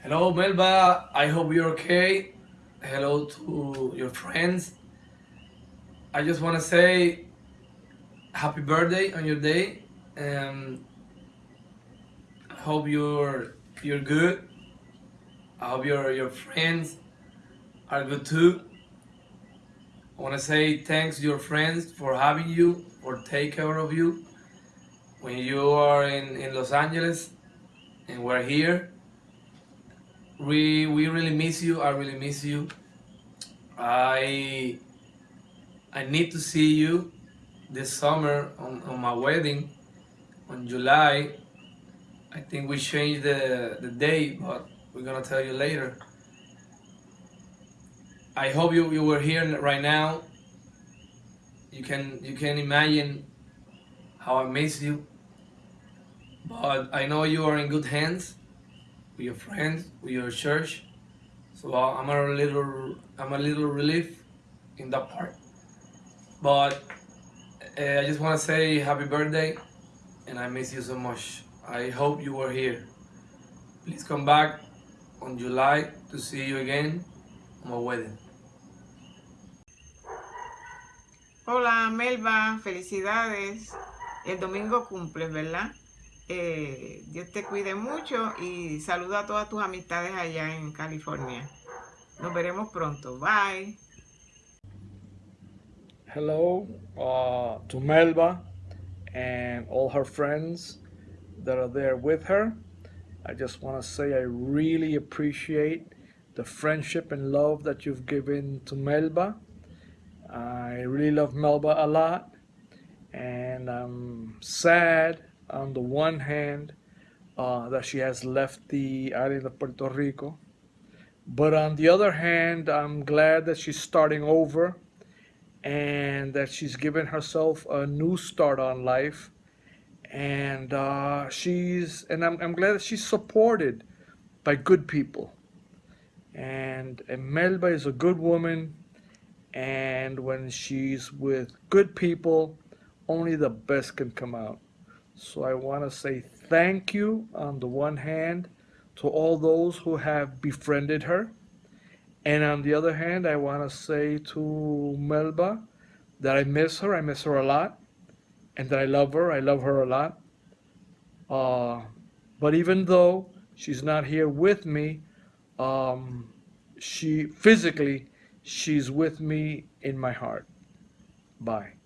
Hello, Melba. I hope you're okay. Hello to your friends. I just want to say happy birthday on your day. and I hope you're you're good. I hope your your friends are good too. I want to say thanks to your friends for having you, for take care of you when you are in, in Los Angeles and we're here. We, we really miss you. I really miss you. I, I need to see you this summer on, on my wedding on July. I think we changed the, the day, but we're gonna tell you later. I hope you, you were here right now. You can you can imagine how I miss you. But I know you are in good hands with your friends, with your church. So I'm a little I'm a little relief in that part. But uh, I just want to say happy birthday and I miss you so much. I hope you were here. Please come back on July to see you again on my wedding. Hola Melba, felicidades. El domingo cumples, ¿verdad? Eh, Dios te cuide mucho y saluda a todas tus amistades allá en California. Nos veremos pronto. Bye. Hello uh, to Melba and all her friends that are there with her. I just want to say I really appreciate the friendship and love that you've given to Melba. I really love Melba a lot and I'm sad on the one hand uh, that she has left the island of Puerto Rico. But on the other hand I'm glad that she's starting over and that she's given herself a new start on life. And uh, she's and I'm, I'm glad that she's supported by good people. And, Melba is a good woman. And when she's with good people only the best can come out so I want to say thank you on the one hand to all those who have befriended her and on the other hand I want to say to Melba that I miss her I miss her a lot and that I love her I love her a lot uh, but even though she's not here with me um, she physically she's with me in my heart. Bye.